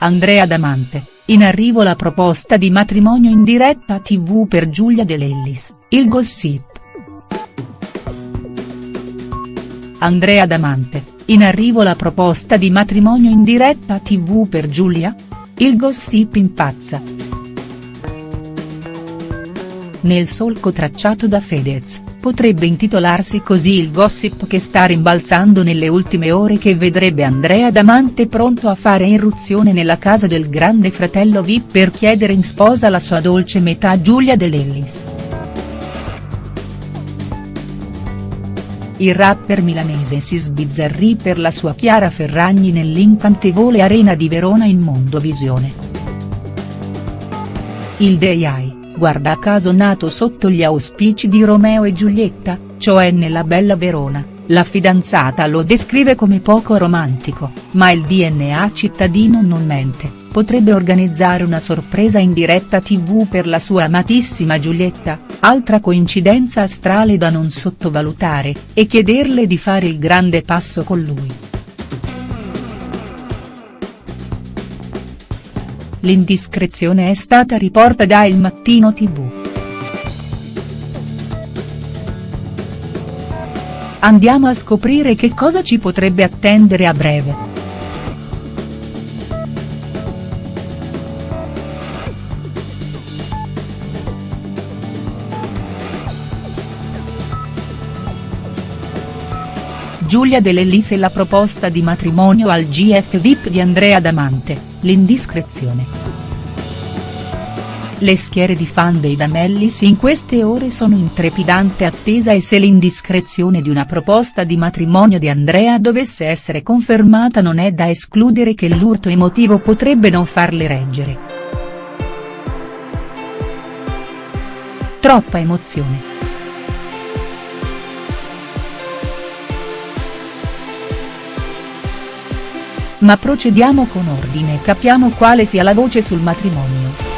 Andrea Damante, in arrivo la proposta di matrimonio in diretta tv per Giulia De Lellis, il gossip. Andrea Damante, in arrivo la proposta di matrimonio in diretta tv per Giulia? Il gossip impazza. Nel solco tracciato da Fedez, potrebbe intitolarsi così il gossip che sta rimbalzando nelle ultime ore che vedrebbe Andrea Damante pronto a fare irruzione nella casa del grande fratello Vip per chiedere in sposa la sua dolce metà Giulia De Lellis. Il rapper milanese si sbizzarrì per la sua Chiara Ferragni nell'incantevole arena di Verona in Mondovisione. Il DAI guarda caso nato sotto gli auspici di Romeo e Giulietta, cioè nella bella Verona, la fidanzata lo descrive come poco romantico, ma il DNA cittadino non mente, potrebbe organizzare una sorpresa in diretta tv per la sua amatissima Giulietta, altra coincidenza astrale da non sottovalutare, e chiederle di fare il grande passo con lui. L'indiscrezione è stata riporta da Il Mattino tv. Andiamo a scoprire che cosa ci potrebbe attendere a breve. Giulia De Lellis e la proposta di matrimonio al GF VIP di Andrea Damante, l'indiscrezione. Le schiere di fan dei Damellis in queste ore sono in trepidante attesa e se l'indiscrezione di una proposta di matrimonio di Andrea dovesse essere confermata non è da escludere che l'urto emotivo potrebbe non farle reggere. Troppa emozione. Ma procediamo con ordine e capiamo quale sia la voce sul matrimonio.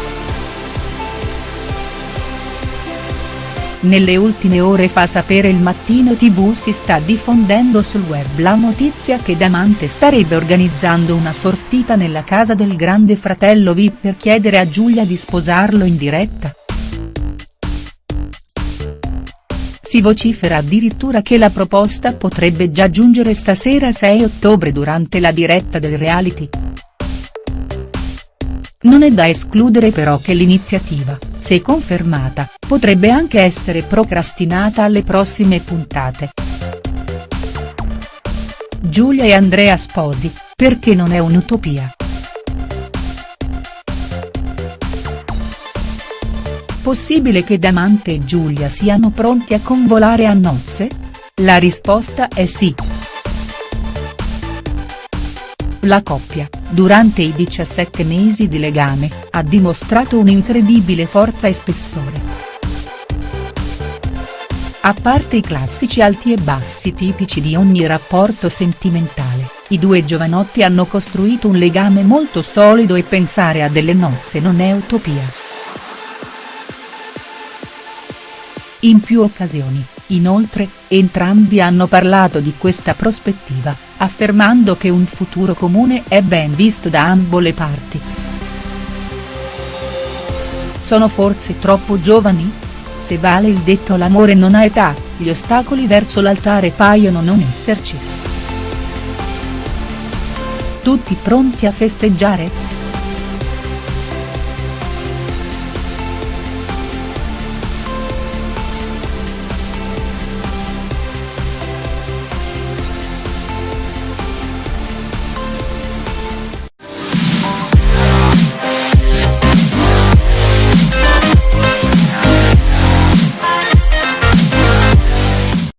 Nelle ultime ore fa sapere il Mattino tv si sta diffondendo sul web la notizia che Damante starebbe organizzando una sortita nella casa del grande fratello Vip per chiedere a Giulia di sposarlo in diretta. Si vocifera addirittura che la proposta potrebbe già giungere stasera 6 ottobre durante la diretta del reality. Non è da escludere però che l'iniziativa, se confermata, potrebbe anche essere procrastinata alle prossime puntate. Giulia e Andrea sposi, perché non è un'utopia. Possibile che Damante e Giulia siano pronti a convolare a nozze? La risposta è sì. La coppia, durante i 17 mesi di legame, ha dimostrato un'incredibile forza e spessore. A parte i classici alti e bassi tipici di ogni rapporto sentimentale, i due giovanotti hanno costruito un legame molto solido e pensare a delle nozze non è utopia. In più occasioni, inoltre, entrambi hanno parlato di questa prospettiva, affermando che un futuro comune è ben visto da ambo le parti. Sono forse troppo giovani? Se vale il detto l'amore non ha età, gli ostacoli verso l'altare paiono non esserci. Tutti pronti a festeggiare?.